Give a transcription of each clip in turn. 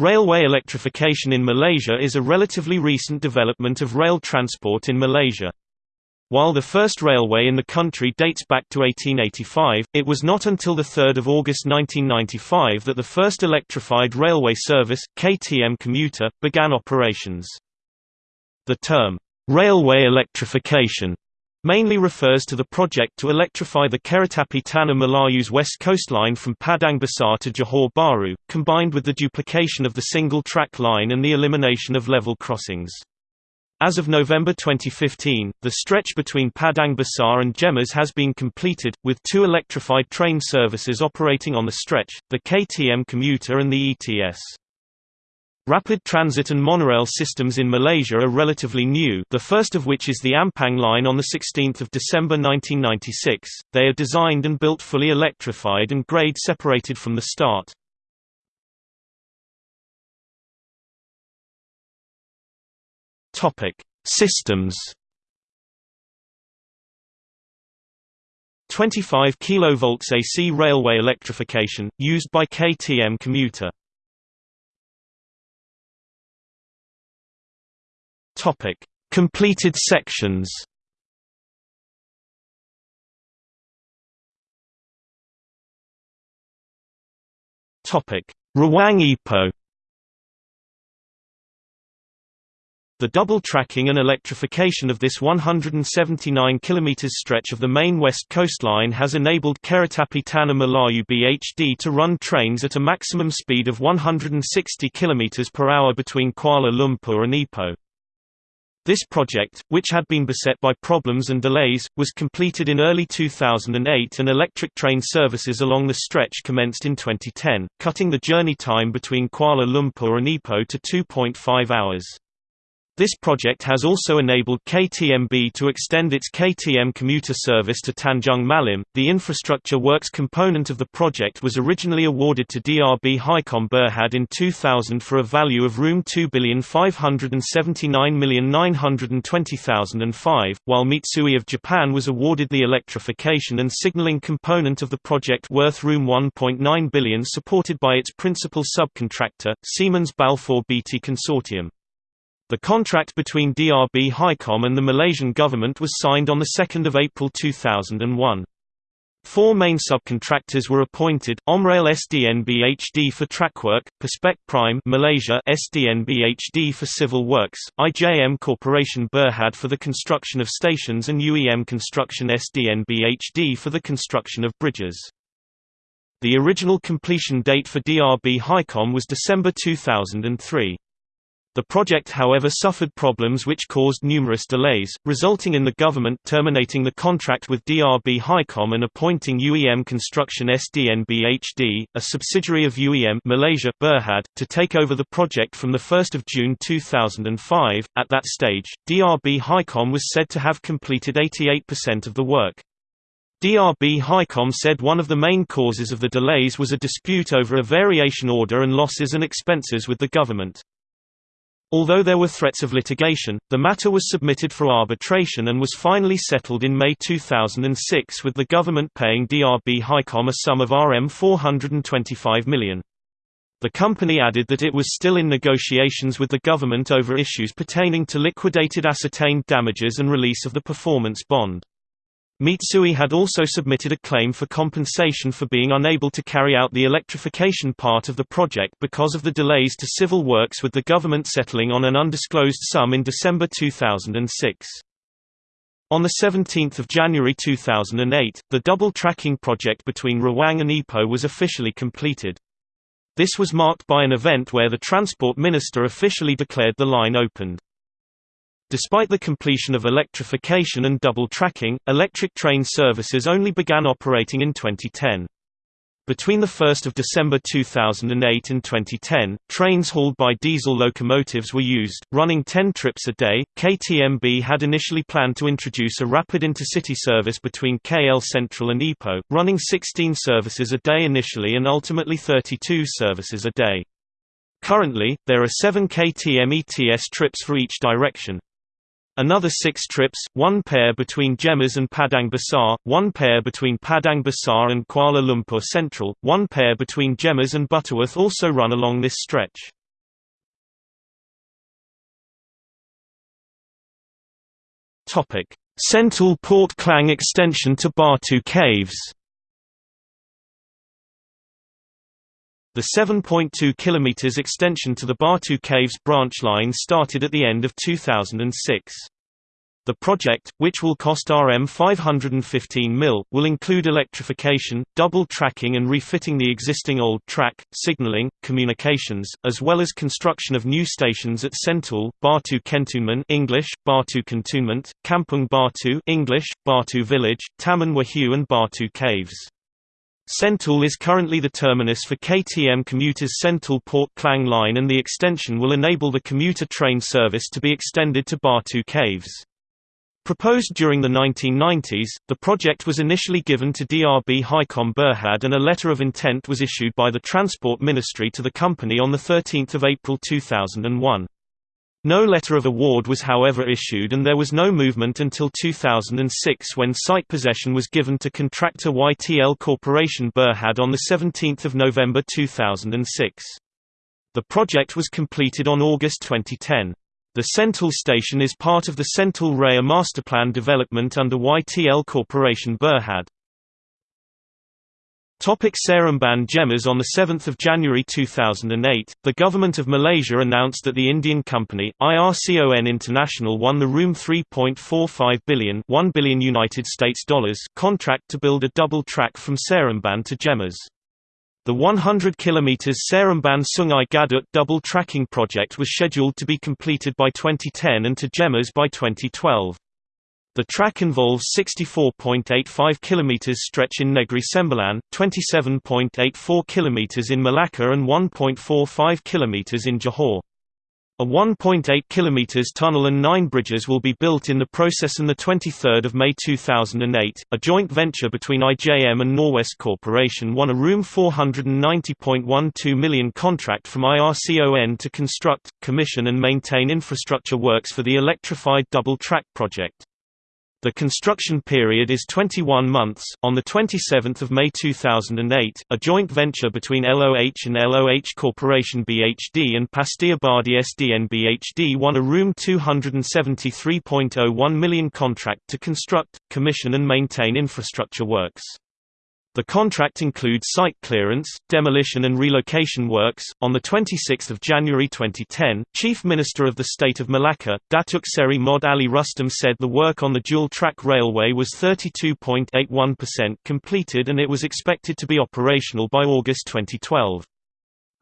Railway electrification in Malaysia is a relatively recent development of rail transport in Malaysia. While the first railway in the country dates back to 1885, it was not until 3 August 1995 that the first electrified railway service, KTM commuter, began operations. The term, "'railway electrification' mainly refers to the project to electrify the Keretapi Tanah Melayu's west coastline from Padang Besar to Johor Bahru, combined with the duplication of the single-track line and the elimination of level crossings. As of November 2015, the stretch between Padang Besar and Gemas has been completed, with two electrified train services operating on the stretch, the KTM commuter and the ETS. Rapid transit and monorail systems in Malaysia are relatively new the first of which is the Ampang line on 16 December 1996. They are designed and built fully electrified and grade separated from the start. Systems 25 kV AC railway electrification, used by KTM commuter Topic: Completed sections. Topic: Rawang Ipoh. The double tracking and electrification of this 179 km stretch of the main west coastline has enabled Keretapi Tanah Melayu BHD to run trains at a maximum speed of 160 km per hour between Kuala Lumpur and Ipoh. This project, which had been beset by problems and delays, was completed in early 2008 and electric train services along the stretch commenced in 2010, cutting the journey time between Kuala Lumpur and Ipoh to 2.5 hours. This project has also enabled KTMB to extend its KTM commuter service to Tanjung Malim. The infrastructure works component of the project was originally awarded to DRB Hicom Berhad in 2000 for a value of Rs 2,579,920,005, while Mitsui of Japan was awarded the electrification and signaling component of the project worth Rs 1.9 billion supported by its principal subcontractor, Siemens Balfour Beatty Consortium. The contract between DRB Hicom and the Malaysian government was signed on 2 April 2001. Four main subcontractors were appointed: Omrail SDNBHD for trackwork, Perspec Prime Malaysia SDNBHD for civil works, IJM Corporation Berhad for the construction of stations and UEM Construction SDNBHD for the construction of bridges. The original completion date for DRB Hicom was December 2003. The project however suffered problems which caused numerous delays, resulting in the government terminating the contract with DRB Hicom and appointing UEM Construction SDNBHD, a subsidiary of UEM Malaysia Berhad, to take over the project from 1 June 2005. At that stage, DRB Hicom was said to have completed 88% of the work. DRB Hicom said one of the main causes of the delays was a dispute over a variation order and losses and expenses with the government. Although there were threats of litigation, the matter was submitted for arbitration and was finally settled in May 2006 with the government paying DRB Hicom a sum of Rm 425 million. The company added that it was still in negotiations with the government over issues pertaining to liquidated ascertained damages and release of the performance bond. Mitsui had also submitted a claim for compensation for being unable to carry out the electrification part of the project because of the delays to civil works with the government settling on an undisclosed sum in December 2006. On 17 January 2008, the double tracking project between Rawang and Ipoh was officially completed. This was marked by an event where the Transport Minister officially declared the line opened. Despite the completion of electrification and double tracking, electric train services only began operating in 2010. Between 1 December 2008 and 2010, trains hauled by diesel locomotives were used, running 10 trips a day. KTMB had initially planned to introduce a rapid intercity service between KL Central and Ipoh, running 16 services a day initially and ultimately 32 services a day. Currently, there are 7 KTM ETS trips for each direction. Another six trips, one pair between Gemas and Padang Besar, one pair between Padang Besar and Kuala Lumpur Central, one pair between Gemas and Butterworth also run along this stretch. Central Port Klang extension to Batu Caves The 7.2 km extension to the Batu Caves branch line started at the end of 2006. The project, which will cost Rm 515 mil, will include electrification, double tracking and refitting the existing old track, signaling, communications, as well as construction of new stations at Sentul, Batu Kentonmen English, Batu Cantonment, Kampung Batu English, Batu Village, Taman Wahyu and Batu Caves. Sentul is currently the terminus for KTM Commuters Sentul Port Klang line and the extension will enable the commuter train service to be extended to Batu Caves. Proposed during the 1990s, the project was initially given to DRB Hicom Berhad and a letter of intent was issued by the Transport Ministry to the company on 13 April 2001. No letter of award was however issued and there was no movement until 2006 when site possession was given to contractor YTL Corporation Berhad on 17 November 2006. The project was completed on August 2010. The Sentul station is part of the Sentul Raya Masterplan development under YTL Corporation Berhad. Topic Seremban Gemas On 7 January 2008, the Government of Malaysia announced that the Indian company, IRCON International won the Room 3.45 billion, 1 billion United States dollars contract to build a double track from Seremban to Gemas. The 100 km Seremban Sungai Gadut double tracking project was scheduled to be completed by 2010 and to Gemas by 2012. The track involves 64.85 km stretch in Negri Sembilan, 27.84 km in Malacca and 1.45 km in Johor. A 1.8 km tunnel and nine bridges will be built in the process. On 23 May 2008, a joint venture between IJM and Norwest Corporation won a Room 490.12 million contract from IRCON to construct, commission and maintain infrastructure works for the electrified double-track project. The construction period is 21 months. On the 27th of May 2008, a joint venture between LOH and LOH Corporation BHD and Pastia SDN BHD won a Room 273.01 million contract to construct, commission and maintain infrastructure works. The contract includes site clearance, demolition and relocation works. On the 26th of January 2010, Chief Minister of the State of Malacca, Datuk Seri Mod Ali Rustam said the work on the dual-track railway was 32.81% completed and it was expected to be operational by August 2012.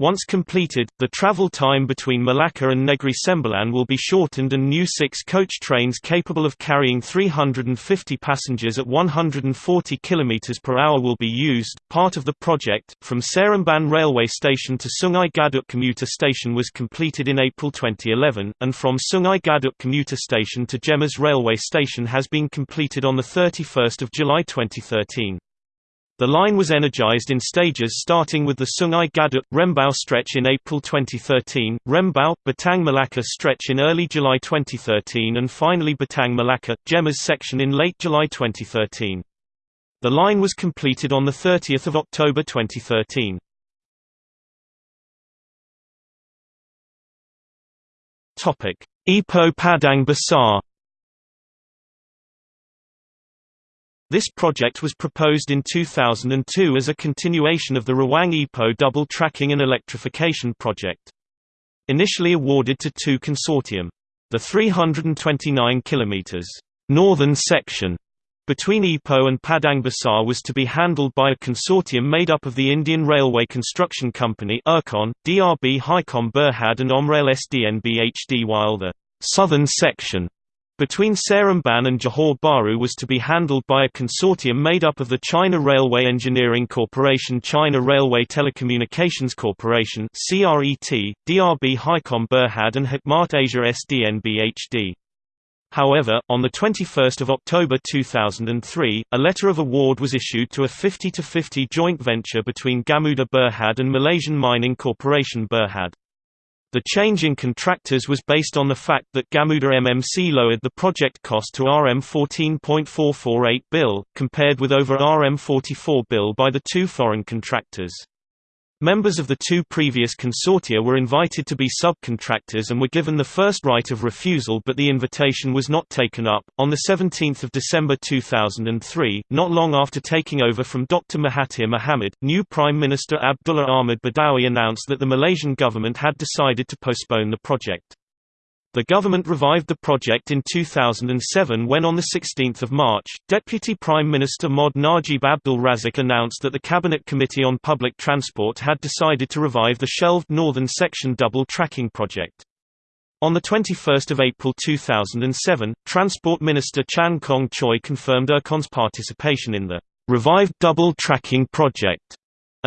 Once completed, the travel time between Malacca and Negri Sembilan will be shortened and new six-coach trains capable of carrying 350 passengers at 140 km per hour will be used. Part of the project, from Seremban railway station to Sungai Gadut commuter station was completed in April 2011, and from Sungai Gadut commuter station to Gemas railway station has been completed on 31 July 2013. The line was energized in stages starting with the Sungai Gadut Rembau stretch in April 2013, Rembau Batang Malacca stretch in early July 2013 and finally Batang Malacca Gemas section in late July 2013. The line was completed on the 30th of October 2013. Topic: Ipoh Padang Besar This project was proposed in 2002 as a continuation of the Rawang Ipoh double tracking and electrification project. Initially awarded to two consortium. The 329 km northern section between Ipoh and Padang Besar was to be handled by a consortium made up of the Indian Railway Construction Company IRCON, DRB Hicom Berhad and Omrail SDN BHD while the southern section between Seremban and Johor Bahru was to be handled by a consortium made up of the China Railway Engineering Corporation China Railway Telecommunications Corporation CRET, DRB Hicom Berhad and Hikmat Asia SDN BHD. However, on 21 October 2003, a letter of award was issued to a 50-50 joint venture between Gamuda Berhad and Malaysian Mining Corporation Berhad. The change in contractors was based on the fact that Gamuda MMC lowered the project cost to RM 14.448 bill, compared with over RM 44 bill by the two foreign contractors. Members of the two previous consortia were invited to be subcontractors and were given the first right of refusal but the invitation was not taken up. On 17 December 2003, not long after taking over from Dr. Mahathir Mohamad, new Prime Minister Abdullah Ahmad Badawi announced that the Malaysian government had decided to postpone the project. The government revived the project in 2007 when on 16 March, Deputy Prime Minister Mod Najib Abdul Razak announced that the Cabinet Committee on Public Transport had decided to revive the shelved Northern Section double tracking project. On 21 April 2007, Transport Minister Chan Kong Choi confirmed IRCON's participation in the revived double tracking project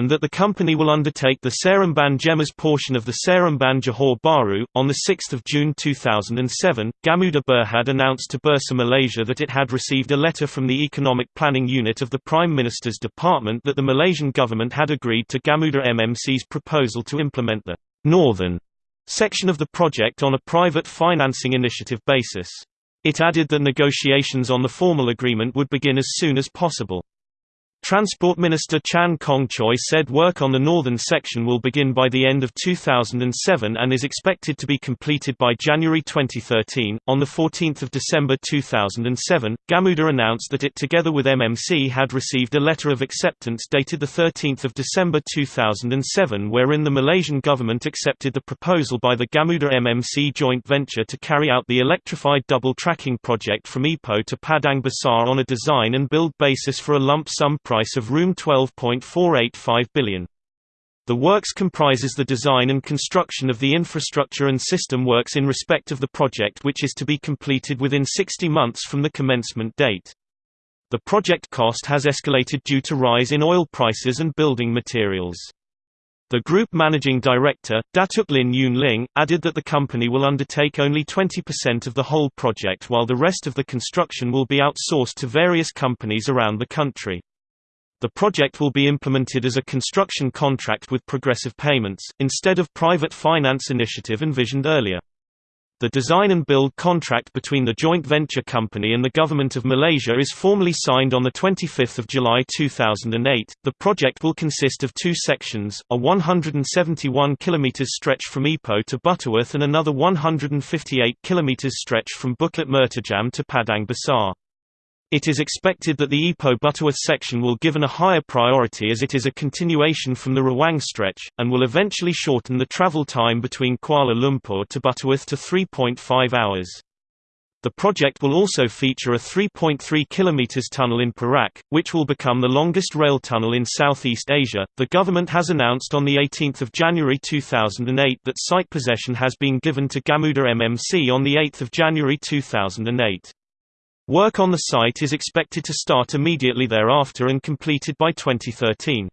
and that the company will undertake the Seremban Gemas portion of the Seremban Johor Bahru. On 6 June 2007, Gamuda Berhad announced to Bursa Malaysia that it had received a letter from the Economic Planning Unit of the Prime Minister's Department that the Malaysian government had agreed to Gamuda MMC's proposal to implement the northern section of the project on a private financing initiative basis. It added that negotiations on the formal agreement would begin as soon as possible. Transport Minister Chan Kong-choi said work on the northern section will begin by the end of 2007 and is expected to be completed by January 2013. On the 14th of December 2007, Gamuda announced that it together with MMC had received a letter of acceptance dated the 13th of December 2007 wherein the Malaysian government accepted the proposal by the Gamuda MMC joint venture to carry out the electrified double tracking project from Ipoh to Padang Besar on a design and build basis for a lump sum price of Room 12.485 billion. The works comprises the design and construction of the infrastructure and system works in respect of the project which is to be completed within 60 months from the commencement date. The project cost has escalated due to rise in oil prices and building materials. The group managing director, Datuk Lin Yun Ling, added that the company will undertake only 20% of the whole project while the rest of the construction will be outsourced to various companies around the country. The project will be implemented as a construction contract with progressive payments, instead of private finance initiative envisioned earlier. The design and build contract between the joint venture company and the Government of Malaysia is formally signed on 25 July 2008. The project will consist of two sections, a 171 km stretch from Ipoh to Butterworth and another 158 km stretch from Bukit Mertajam to Padang Besar. It is expected that the Ipoh-Butterworth section will given a higher priority as it is a continuation from the Rawang stretch, and will eventually shorten the travel time between Kuala Lumpur to Butterworth to 3.5 hours. The project will also feature a 3.3 km tunnel in Perak, which will become the longest rail tunnel in Southeast Asia. The government has announced on 18 January 2008 that site possession has been given to Gamuda MMC on 8 January 2008. Work on the site is expected to start immediately thereafter and completed by 2013.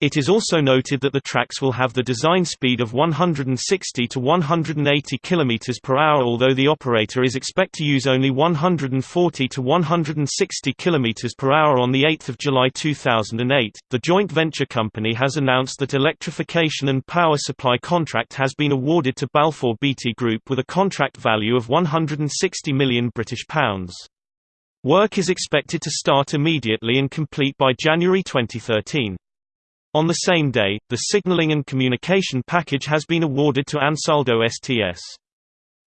It is also noted that the tracks will have the design speed of 160 to 180 km per hour although the operator is expect to use only 140 to 160 km per hour on 8 July 2008. The joint venture company has announced that electrification and power supply contract has been awarded to Balfour Beatty Group with a contract value of 160 million British pounds. Work is expected to start immediately and complete by January 2013. On the same day, the signaling and communication package has been awarded to Ansaldo STS.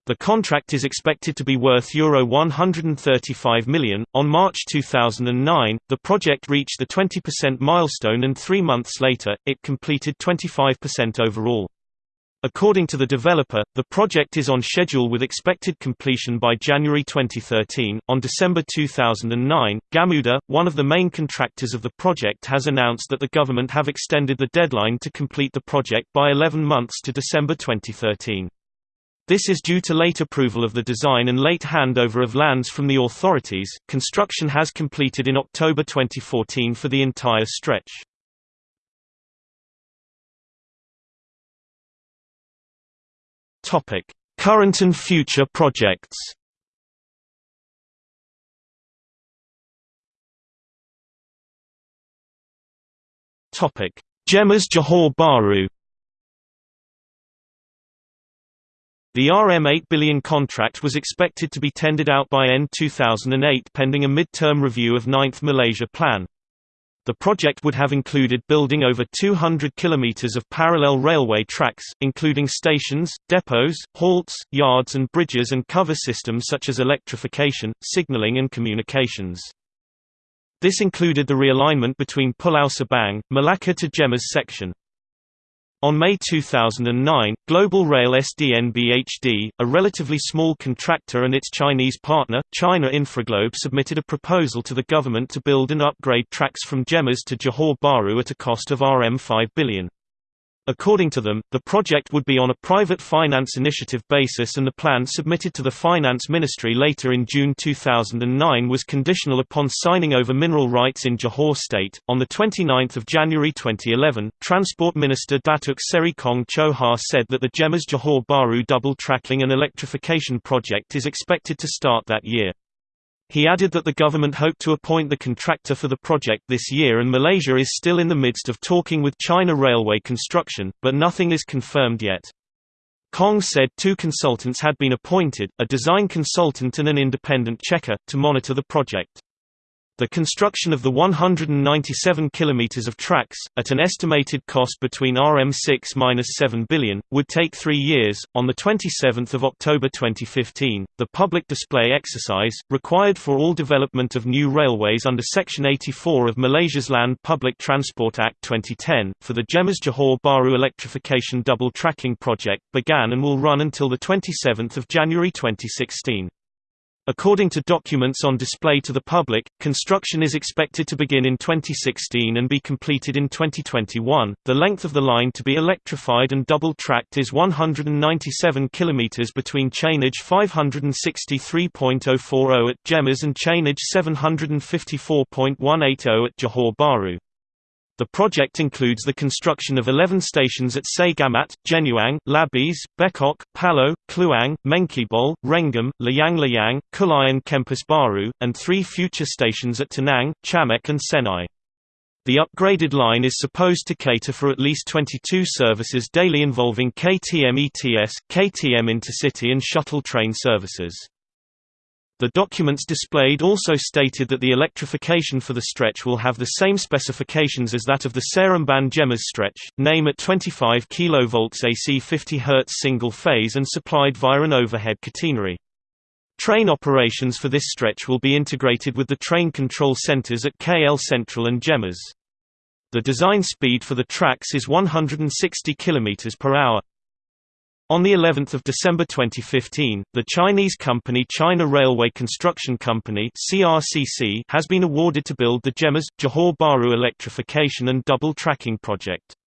The contract is expected to be worth Euro 135 million. On March 2009, the project reached the 20% milestone and three months later, it completed 25% overall. According to the developer, the project is on schedule with expected completion by January 2013. On December 2009, Gamuda, one of the main contractors of the project, has announced that the government have extended the deadline to complete the project by 11 months to December 2013. This is due to late approval of the design and late handover of lands from the authorities. Construction has completed in October 2014 for the entire stretch. Topic: Current and future projects. Topic: Gemas Johor Bahru. The RM8 billion contract was expected to be tendered out by end 2008 pending a mid-term review of 9th Malaysia Plan. The project would have included building over 200 kilometers of parallel railway tracks, including stations, depots, halts, yards and bridges and cover systems such as electrification, signaling and communications. This included the realignment between Pulau Sebang, Malacca to Gemas section. On May 2009, Global Rail SDNBHD, a relatively small contractor and its Chinese partner, China Infraglobe submitted a proposal to the government to build and upgrade tracks from Gemas to Johor Bahru at a cost of Rm 5 billion. According to them, the project would be on a private finance initiative basis and the plan submitted to the Finance Ministry later in June 2009 was conditional upon signing over mineral rights in Johor State. On the 29th of January 2011, Transport Minister Datuk Seri Kong Cho Ha said that the Gemas Johor Bahru double tracking and electrification project is expected to start that year. He added that the government hoped to appoint the contractor for the project this year and Malaysia is still in the midst of talking with China Railway Construction, but nothing is confirmed yet. Kong said two consultants had been appointed, a design consultant and an independent checker, to monitor the project. The construction of the 197 km of tracks, at an estimated cost between Rm6-7 billion, would take three years. On 27 October 2015, the public display exercise, required for all development of new railways under Section 84 of Malaysia's Land Public Transport Act 2010, for the Gemas Johor Bahru electrification double tracking project, began and will run until 27 January 2016. According to documents on display to the public, construction is expected to begin in 2016 and be completed in 2021. The length of the line to be electrified and double-tracked is 197 km between chainage 563.040 at Gemas and chainage 754.180 at Johor Bahru. The project includes the construction of 11 stations at Segamat, Genuang, Labis, Bekok, Paloh, Kluang, Mengkibol, Rengam, Layang Layang, Kulayan Kempas Baru, and three future stations at Tenang, Chamek and Senai. The upgraded line is supposed to cater for at least 22 services daily involving KTM ETS, KTM Intercity and shuttle train services. The documents displayed also stated that the electrification for the stretch will have the same specifications as that of the Seremban Gemas stretch, name at 25 kV AC 50 Hz single phase and supplied via an overhead catenary. Train operations for this stretch will be integrated with the train control centers at KL Central and Gemas. The design speed for the tracks is 160 km per hour. On the 11th of December 2015, the Chinese company China Railway Construction Company (CRCC) has been awarded to build the Gemas Johor Bahru electrification and double tracking project.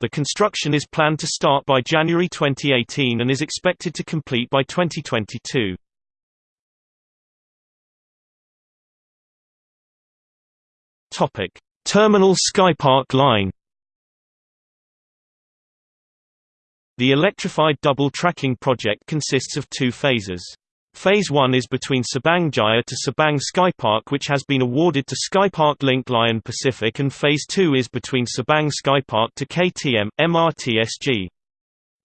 The construction is planned to start by January 2018 and is expected to complete by 2022. Topic: Terminal Skypark Line The electrified double tracking project consists of two phases. Phase 1 is between Subang Jaya to Subang Skypark which has been awarded to Skypark Link Lion Pacific and Phase 2 is between Subang Skypark to KTM, MRTSG.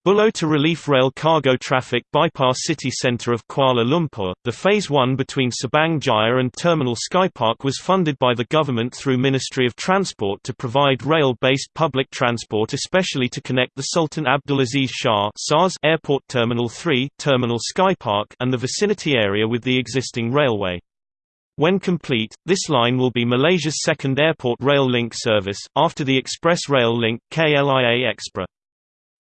Buloh to relief rail cargo traffic bypass city centre of Kuala Lumpur. The Phase 1 between Subang Jaya and Terminal Skypark was funded by the government through Ministry of Transport to provide rail-based public transport especially to connect the Sultan Abdulaziz Shah SARS Airport Terminal 3, Terminal Skypark and the vicinity area with the existing railway. When complete, this line will be Malaysia's second airport rail link service, after the express rail link, KLIA Ekspres.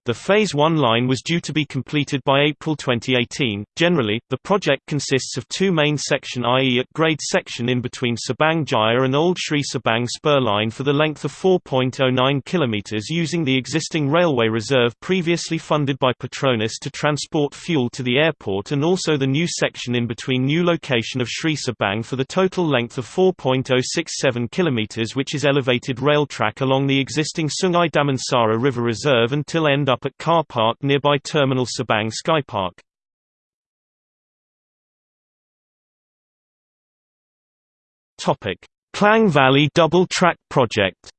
The Phase 1 line was due to be completed by April 2018. Generally, the project consists of two main section i.e. at grade section in between Subang Jaya and Old Sri Subang spur line for the length of 4.09 km using the existing railway reserve previously funded by Petronas to transport fuel to the airport and also the new section in between new location of Sri Subang for the total length of 4.067 km which is elevated rail track along the existing Sungai Damansara River Reserve until end up at car park nearby Terminal Subang Skypark. Topic: Klang Valley Double Track Project.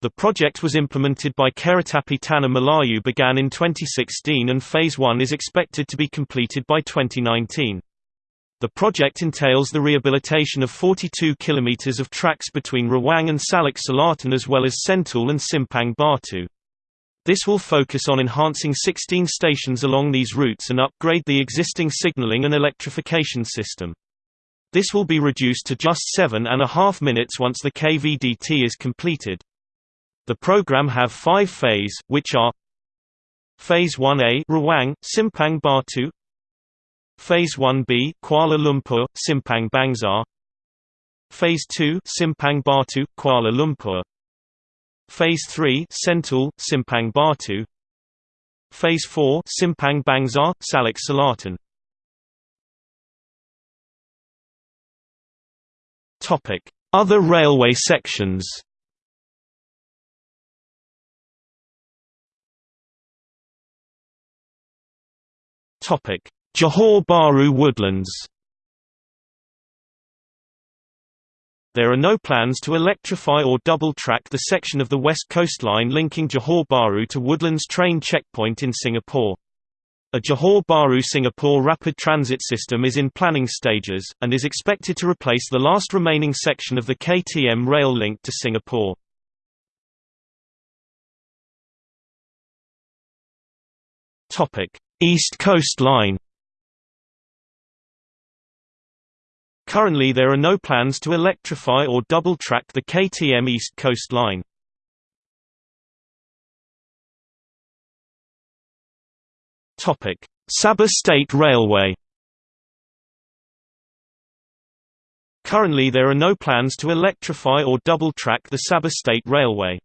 The project was implemented by Keretapi Tanah Melayu began in 2016 and Phase 1 is expected to be completed by 2019. The project entails the rehabilitation of 42 kilometers of tracks between Rawang and Salak Selatan as well as Sentul and Simpang Batu. This will focus on enhancing 16 stations along these routes and upgrade the existing signaling and electrification system. This will be reduced to just seven and a half minutes once the KVDT is completed. The program have five phase, which are Phase 1A Rawang, Simpang Batu Phase 1B Kuala Lumpur, Simpang Bangsar Phase 2 Simpang Batu, Kuala Lumpur. Phase 3 Sentul, Simpang Batu. Phase 4 Simpang Bangsar, Salak Selatan. Topic: Other railway sections. Topic: Johor Bahru woodlands. There are no plans to electrify or double-track the section of the West Coast Line linking Johor Bahru to Woodlands train checkpoint in Singapore. A Johor Bahru Singapore rapid transit system is in planning stages, and is expected to replace the last remaining section of the KTM rail link to Singapore. East Coast Line Currently there are no plans to electrify or double-track the KTM East Coast Line. Sabah State Railway. Currently there are no plans to electrify or double-track the Sabah State Railway.